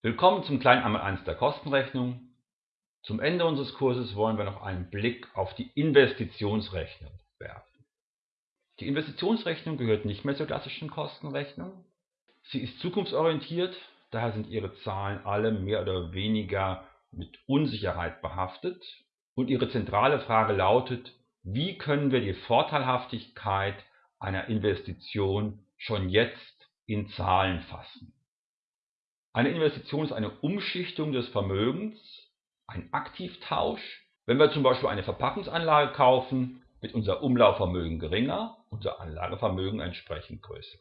Willkommen zum kleinen einmal eins der Kostenrechnung. Zum Ende unseres Kurses wollen wir noch einen Blick auf die Investitionsrechnung werfen. Die Investitionsrechnung gehört nicht mehr zur klassischen Kostenrechnung. Sie ist zukunftsorientiert, daher sind ihre Zahlen alle mehr oder weniger mit Unsicherheit behaftet und ihre zentrale Frage lautet, wie können wir die Vorteilhaftigkeit einer Investition schon jetzt in Zahlen fassen. Eine Investition ist eine Umschichtung des Vermögens, ein Aktivtausch. Wenn wir zum Beispiel eine Verpackungsanlage kaufen, wird unser Umlaufvermögen geringer, unser Anlagevermögen entsprechend größer.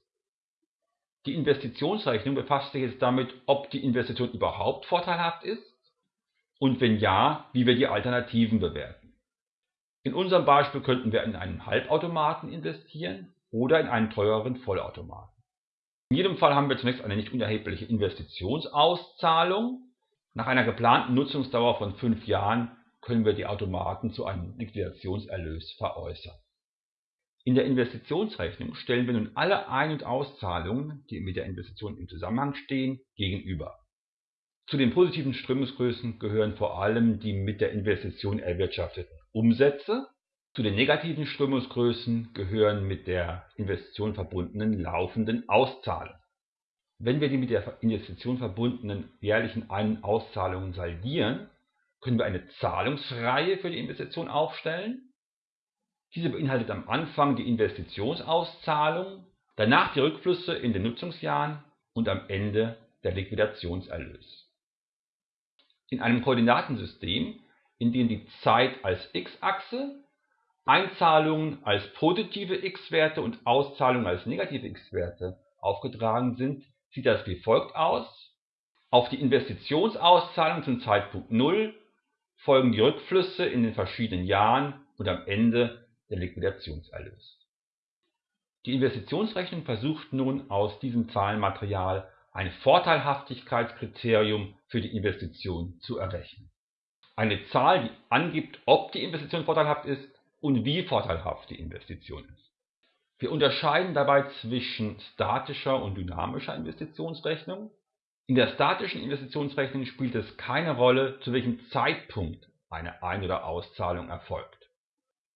Die Investitionsrechnung befasst sich jetzt damit, ob die Investition überhaupt vorteilhaft ist und wenn ja, wie wir die Alternativen bewerten. In unserem Beispiel könnten wir in einen Halbautomaten investieren oder in einen teureren Vollautomaten. In jedem Fall haben wir zunächst eine nicht unerhebliche Investitionsauszahlung. Nach einer geplanten Nutzungsdauer von fünf Jahren können wir die Automaten zu einem Liquidationserlös veräußern. In der Investitionsrechnung stellen wir nun alle Ein- und Auszahlungen, die mit der Investition im Zusammenhang stehen, gegenüber. Zu den positiven Strömungsgrößen gehören vor allem die mit der Investition erwirtschafteten Umsätze zu den negativen Strömungsgrößen gehören mit der Investition verbundenen laufenden Auszahlungen. Wenn wir die mit der Investition verbundenen jährlichen Ein- und Auszahlungen saldieren, können wir eine Zahlungsreihe für die Investition aufstellen. Diese beinhaltet am Anfang die Investitionsauszahlung, danach die Rückflüsse in den Nutzungsjahren und am Ende der Liquidationserlös. In einem Koordinatensystem, in dem die Zeit als x-Achse Einzahlungen als positive x-Werte und Auszahlungen als negative x-Werte aufgetragen sind, sieht das wie folgt aus: Auf die Investitionsauszahlung zum Zeitpunkt 0 folgen die Rückflüsse in den verschiedenen Jahren und am Ende der Liquidationserlös. Die Investitionsrechnung versucht nun aus diesem Zahlenmaterial ein Vorteilhaftigkeitskriterium für die Investition zu errechnen. Eine Zahl, die angibt, ob die Investition vorteilhaft ist, und wie vorteilhaft die Investition ist. Wir unterscheiden dabei zwischen statischer und dynamischer Investitionsrechnung. In der statischen Investitionsrechnung spielt es keine Rolle, zu welchem Zeitpunkt eine Ein- oder Auszahlung erfolgt.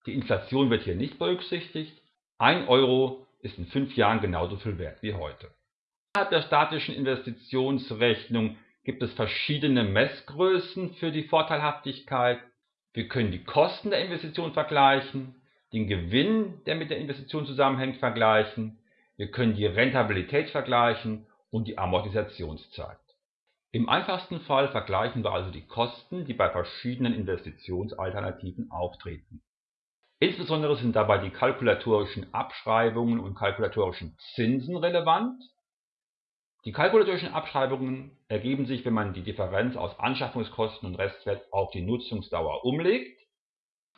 Die Inflation wird hier nicht berücksichtigt. 1 Euro ist in fünf Jahren genauso viel wert wie heute. Innerhalb der statischen Investitionsrechnung gibt es verschiedene Messgrößen für die Vorteilhaftigkeit wir können die Kosten der Investition vergleichen, den Gewinn, der mit der Investition zusammenhängt, vergleichen, wir können die Rentabilität vergleichen und die Amortisationszeit. Im einfachsten Fall vergleichen wir also die Kosten, die bei verschiedenen Investitionsalternativen auftreten. Insbesondere sind dabei die kalkulatorischen Abschreibungen und kalkulatorischen Zinsen relevant die kalkulatorischen Abschreibungen ergeben sich, wenn man die Differenz aus Anschaffungskosten und Restwert auf die Nutzungsdauer umlegt.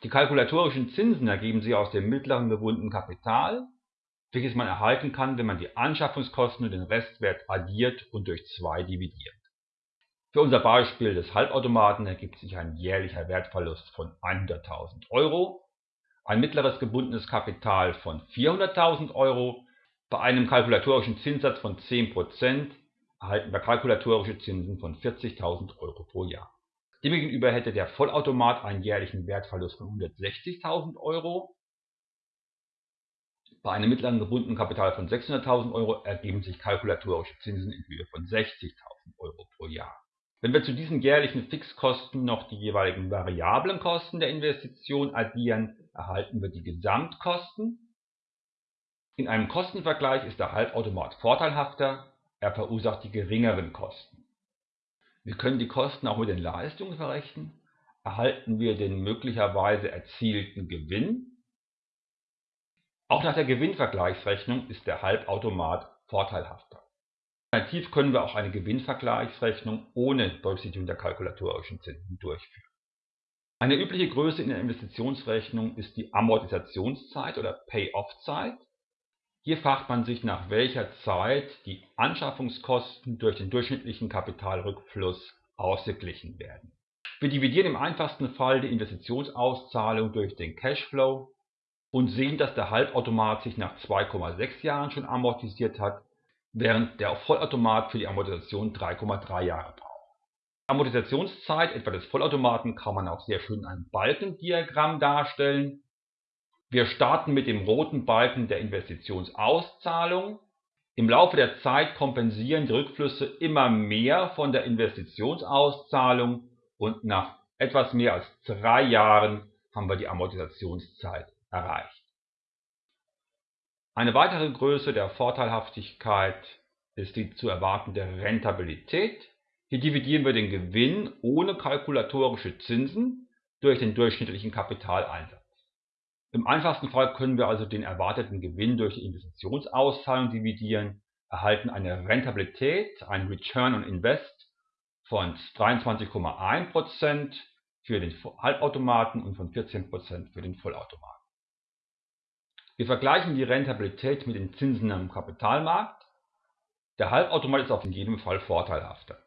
Die kalkulatorischen Zinsen ergeben sich aus dem mittleren gebundenen Kapital, welches man erhalten kann, wenn man die Anschaffungskosten und den Restwert addiert und durch 2 dividiert. Für unser Beispiel des Halbautomaten ergibt sich ein jährlicher Wertverlust von 100.000 Euro, ein mittleres gebundenes Kapital von 400.000 Euro bei einem kalkulatorischen Zinssatz von 10% erhalten wir kalkulatorische Zinsen von 40.000 Euro pro Jahr. Demgegenüber hätte der Vollautomat einen jährlichen Wertverlust von 160.000 Euro. Bei einem mittleren gebundenen Kapital von 600.000 Euro ergeben sich kalkulatorische Zinsen in Höhe von 60.000 Euro pro Jahr. Wenn wir zu diesen jährlichen Fixkosten noch die jeweiligen variablen Kosten der Investition addieren, erhalten wir die Gesamtkosten in einem Kostenvergleich ist der Halbautomat vorteilhafter, er verursacht die geringeren Kosten. Wir können die Kosten auch mit den Leistungen verrechnen. Erhalten wir den möglicherweise erzielten Gewinn? Auch nach der Gewinnvergleichsrechnung ist der Halbautomat vorteilhafter. Alternativ können wir auch eine Gewinnvergleichsrechnung ohne Berücksichtigung der kalkulatorischen Zinsen durchführen. Eine übliche Größe in der Investitionsrechnung ist die Amortisationszeit oder Pay-off-Zeit. Hier fragt man sich, nach welcher Zeit die Anschaffungskosten durch den durchschnittlichen Kapitalrückfluss ausgeglichen werden. Wir dividieren im einfachsten Fall die Investitionsauszahlung durch den Cashflow und sehen, dass der Halbautomat sich nach 2,6 Jahren schon amortisiert hat. während der Vollautomat für die Amortisation 3,3 Jahre braucht. Die Amortisationszeit etwa des Vollautomaten kann man auch sehr schön in einem Balkendiagramm darstellen. Wir starten mit dem roten Balken der Investitionsauszahlung. Im Laufe der Zeit kompensieren die Rückflüsse immer mehr von der Investitionsauszahlung und nach etwas mehr als drei Jahren haben wir die Amortisationszeit erreicht. Eine weitere Größe der Vorteilhaftigkeit ist die zu erwartende Rentabilität. Hier dividieren wir den Gewinn ohne kalkulatorische Zinsen durch den durchschnittlichen Kapitaleinsatz. Im einfachsten Fall können wir also den erwarteten Gewinn durch die Investitionsauszahlung dividieren, erhalten eine Rentabilität, ein Return on Invest von 23,1% für den Halbautomaten und von 14% für den Vollautomaten. Wir vergleichen die Rentabilität mit den Zinsen am Kapitalmarkt. Der Halbautomat ist auf jeden Fall vorteilhafter.